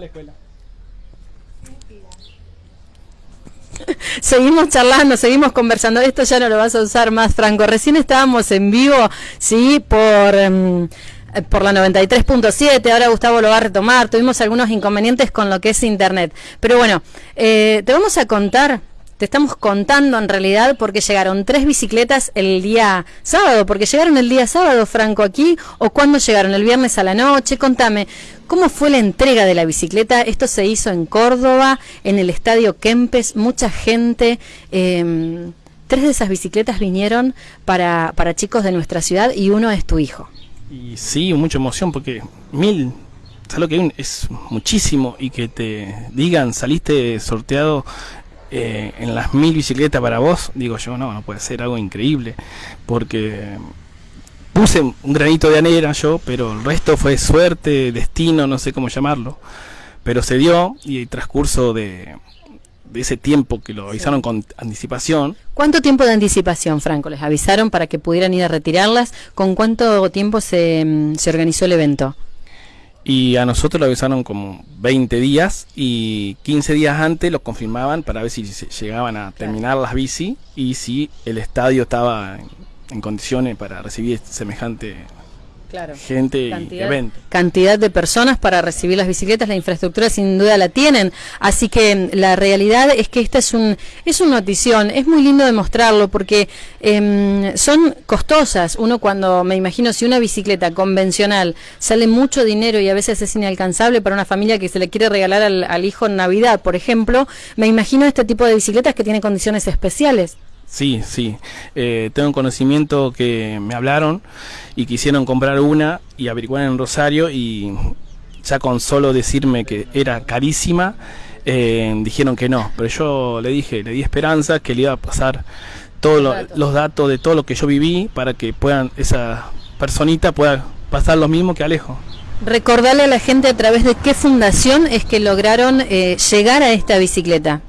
la escuela. Seguimos charlando, seguimos conversando. Esto ya no lo vas a usar más, Franco. Recién estábamos en vivo, sí, por... em, eh, por la 93.7, ahora Gustavo lo va a retomar, tuvimos algunos inconvenientes con lo que es Internet. Pero bueno, eh, te vamos a contar, te estamos contando en realidad porque llegaron tres bicicletas el día sábado, porque llegaron el día sábado, Franco, aquí, o cuándo llegaron, el viernes a la noche, contame, ¿cómo fue la entrega de la bicicleta? Esto se hizo en Córdoba, en el Estadio Kempes, mucha gente... em, Tres de esas bicicletas vinieron para, para chicos de nuestra ciudad y uno es tu hijo. Y sí, mucha emoción porque mil, ¿sabes lo que es muchísimo? Y que te digan, saliste sorteado eh, en las mil bicicletas para vos, digo yo, no, no puede ser algo increíble, porque puse un granito de anera yo, pero el resto fue suerte, destino, no sé cómo llamarlo, pero se dio y el transcurso de, de ese tiempo que lo avisaron con anticipación, ¿Cuánto tiempo de anticipación, Franco? ¿Les avisaron para que pudieran ir a retirarlas? ¿Con cuánto tiempo se, mm, se organizó el evento? Y a nosotros lo avisaron como 20 días y 15 días antes lo confirmaban para ver si se llegaban a terminar las bici y si el estadio estaba en, en condiciones para recibir semejante Claro. gente y Cantidad, evento. cantidad de personas para recibir las bicicletas, la infraestructura sin duda la tienen, así que mm, la realidad es que esta es un es una notición, es muy lindo demostrarlo porque em, son costosas, uno cuando me imagino si una bicicleta convencional sale mucho dinero y a veces es inalcanzable para una familia que se le quiere regalar al, al hijo en Navidad, por ejemplo, me imagino este tipo de bicicletas que tienen condiciones especiales. Sí, sí. Eh, tengo conocimiento que me hablaron y quisieron comprar una y averiguar en Rosario y ya con solo decirme que era carísima, eh, dijeron que no. Pero yo le dije, le di esperanza que le iba a pasar todos lo- los datos de todo lo que yo viví para que puedan esa personita pueda pasar lo mismo que Alejo. Recordarle a la gente a través de qué fundación es que lograron eh, llegar a esta bicicleta.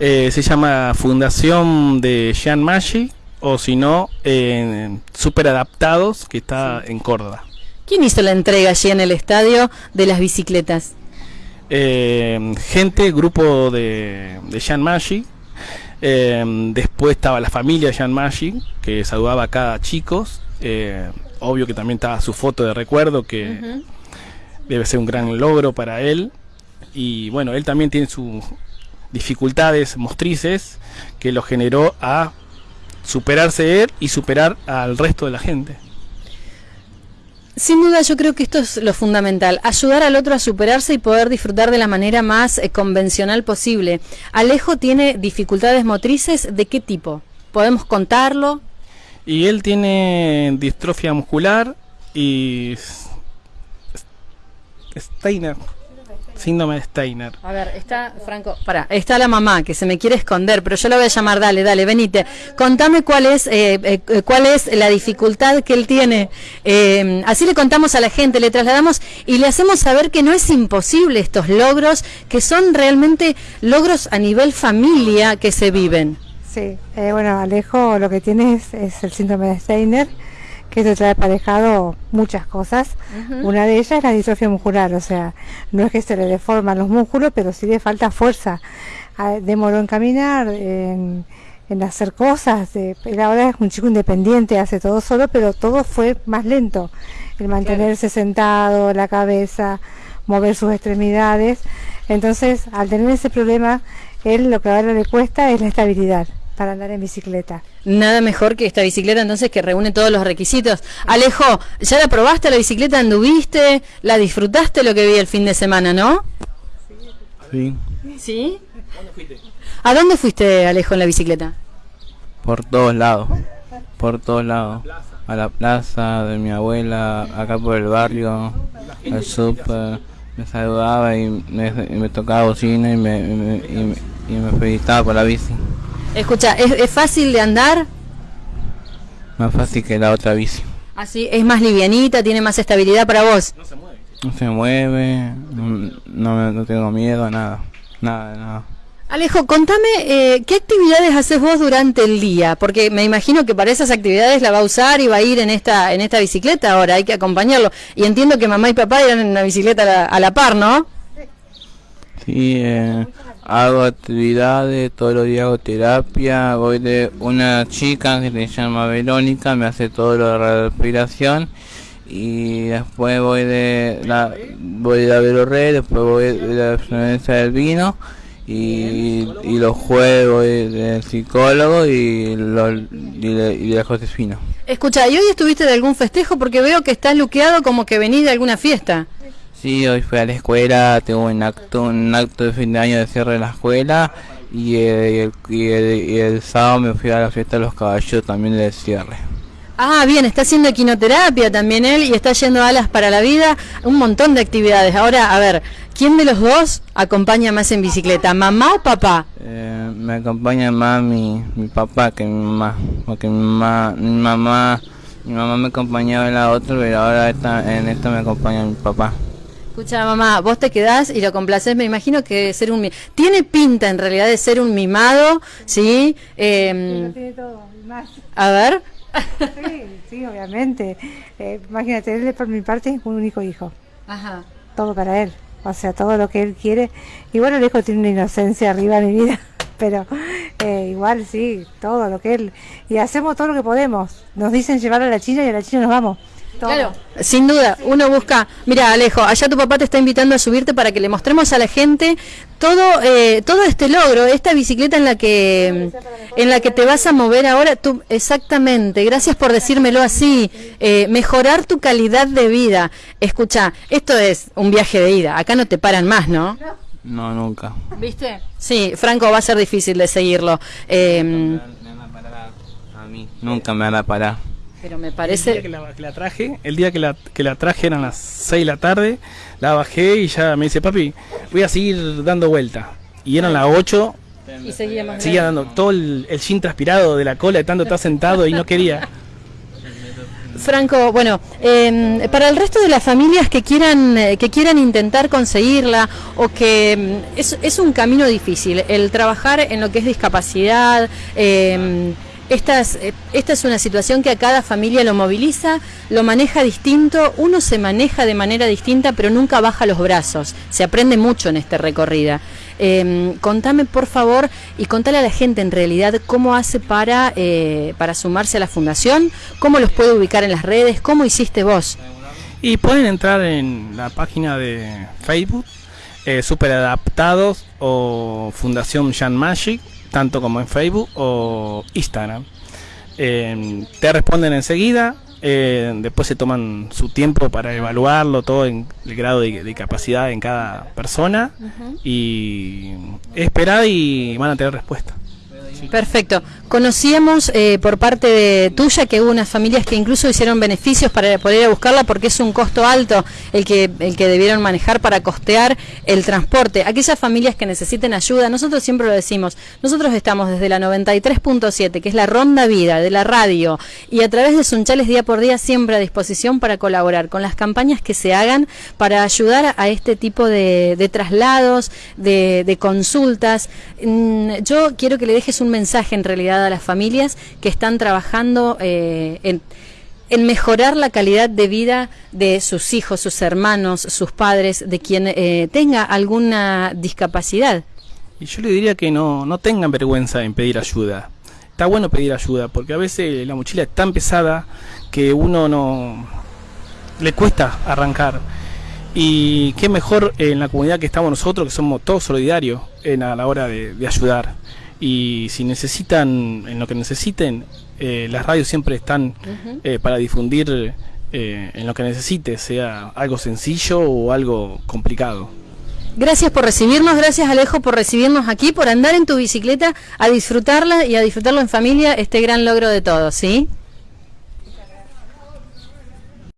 Eh, se llama Fundación de Jean Maggi o si no, eh, Super Adaptados, que está en Córdoba. ¿Quién hizo la entrega allí en el estadio de las bicicletas? Eh, gente, grupo de, de Jean Maggi. Eh, después estaba la familia de Jean Maggi, que saludaba a cada chicos. Obvio que también estaba su foto de recuerdo, que debe ser un gran logro para él. Y bueno, él también tiene sus dificultades motrices que lo generó a superarse él y superar al resto de la gente. Sin duda yo creo que esto es lo fundamental, ayudar al otro a superarse y poder disfrutar de la manera más eh, convencional posible. Alejo tiene dificultades motrices de qué tipo? ¿Podemos contarlo? Y él tiene distrofia muscular y Steiner, síndrome de Steiner. A ver, está Franco, para, está la mamá que se me quiere esconder, pero yo la voy a llamar, dale, dale, venite. Contame cuál es, eh, eh, eh, cuál es la dificultad que él tiene. Eh, así le contamos a la gente, le trasladamos y le hacemos saber que no es imposible estos logros, que son realmente logros a nivel familia que se viven. Sí, eh, bueno, Alejo lo que tiene es, es el síndrome de Steiner, que eso trae aparejado muchas cosas. Una de ellas es la distrofia muscular, o sea, no es que se le deforman los músculos, pero sí le falta fuerza. Ah, Demoró en caminar, en, en hacer cosas. eh, él ahora es un chico independiente, hace todo solo, pero todo fue más lento. El mantenerse sentado, la cabeza, mover sus extremidades. Entonces, al tener ese problema, él lo que ahora le cuesta es la estabilidad para andar en bicicleta. Nada mejor que esta bicicleta entonces que reúne todos los requisitos. Alejo, ¿ya la probaste la bicicleta? ¿Anduviste? ¿La disfrutaste lo que vi el fin de semana, no? Sí, ¿Sí? ¿A dónde fuiste, Alejo, en la bicicleta? por todos lados. Por todos lados. A la plaza de mi abuela, acá por el barrio, al súper. Me saludaba y me, y me tocaba bocina y me, y me, y me- y me felicitaba por la bici. Escucha, ¿es, es fácil de andar? Más fácil que la otra bici. Así, es más livianita, tiene más estabilidad para vos. No se mueve, no, no, me- no tengo miedo a nada. Nada, nada. Alejo, contame, eh, ¿qué actividades haces vos durante el día? Porque me imagino que para esas actividades la va a usar y va a ir en esta, en esta bicicleta ahora, hay que acompañarlo. Y entiendo que mamá y papá irán en una bicicleta a la, a la par, ¿no? Sí, eh, hago actividades, todos los días hago terapia, voy de una chica que se llama Verónica, me hace todo lo de respiración y después voy de la voy de la Velorre, después voy de la influencia del vino y, y los voy del psicólogo y, los, y, de, y de la Josefina. Escucha, ¿y hoy estuviste de algún festejo? Porque veo que estás luqueado como que venís de alguna fiesta. Sí, hoy fui a la escuela, tengo un acto, un acto de fin de año de cierre de la escuela y el, y el, y el sábado me fui a la fiesta de los caballos también de cierre. Ah, bien, está haciendo equinoterapia también él y está yendo a alas para la vida, un montón de actividades. Ahora, a ver, ¿quién de los dos acompaña más en bicicleta, mamá o papá? Eh, me acompaña más mi, mi papá que mi mamá, porque mi mamá, mi mamá, mi mamá me acompañaba en la otra, pero ahora esta, en esta me acompaña mi papá. Escucha, mamá, vos te quedás y lo complaces. Me imagino que ser un. Tiene pinta en realidad de ser un mimado, ¿sí? Eh, tiene todo, más. a ver. Sí, sí, obviamente. Eh, imagínate, él por mi parte un único hijo. Ajá. Todo para él. O sea, todo lo que él quiere. Y bueno, el hijo tiene una inocencia arriba de mi vida. Pero eh, igual sí, todo lo que él. Y hacemos todo lo que podemos. Nos dicen llevar a la China y a la China nos vamos. Todo. Claro, sin duda, uno busca, mira Alejo, allá tu papá te está invitando a subirte para que le mostremos a la gente todo eh, todo este logro, esta bicicleta en la que en la que te vas a mover ahora, tú exactamente, gracias por decírmelo así, eh, mejorar tu calidad de vida. Escucha, esto es un viaje de ida, acá no te paran más, ¿no? No, nunca. ¿Viste? Sí, Franco, va a ser difícil de seguirlo, eh, Me van a parar a mí. Nunca me van a parar. Pero me El día parece... que la, que la traje, el día que la, que la traje eran las 6 de la tarde, la bajé y ya me dice, papi, voy a seguir dando vuelta. Y eran las 8, Y seguía más seguía dando todo el, el transpirado de la cola de tanto estar sentado y no quería. Franco, bueno, eh, para el resto de las familias que quieran eh, que quieran intentar conseguirla o que mm, es, es un camino difícil el trabajar en lo que es discapacidad. eh, esta es, eh, esta es una situación que a cada familia lo moviliza, lo maneja distinto, uno se maneja de manera distinta, pero nunca baja los brazos. Se aprende mucho en este recorrida. Eh, contame por favor y contale a la gente en realidad cómo hace para, eh, para sumarse a la fundación, cómo los puede ubicar en las redes, cómo hiciste vos. Y pueden entrar en la página de Facebook, eh, Super Adaptados o Fundación Jan Magic, tanto como en Facebook o Instagram. Eh, te responden enseguida, eh, después se toman su tiempo para evaluarlo, todo en el grado de, de capacidad en cada persona y esperar y van a tener respuesta. Perfecto. Conocíamos eh, por parte de tuya que hubo unas familias que incluso hicieron beneficios para poder ir a buscarla porque es un costo alto el que, el que debieron manejar para costear el transporte. Aquellas familias que necesiten ayuda, nosotros siempre lo decimos, nosotros estamos desde la 93.7, que es la ronda vida de la radio, y a través de Sunchales día por día siempre a disposición para colaborar con las campañas que se hagan para ayudar a este tipo de, traslados, de, de consultas. Mm, Yo quiero que le dejes un mensaje en realidad a las familias que están trabajando eh, en, mejorar la calidad de vida de sus hijos, sus hermanos, sus padres, de quien eh, tenga alguna discapacidad. Y yo le diría que no, no tengan vergüenza en pedir ayuda. Está bueno pedir ayuda, porque a veces la mochila es tan pesada que uno no le cuesta arrancar. Y qué mejor en la comunidad que estamos nosotros, que somos todos solidarios en, a la hora de ayudar. Y si necesitan, en lo que necesiten, eh, las radios siempre están eh, para difundir eh, en lo que necesite, sea algo sencillo o algo complicado. Gracias por recibirnos, gracias Alejo por recibirnos aquí, por andar en tu bicicleta, a disfrutarla y a disfrutarlo en familia, este gran logro de todos, ¿sí?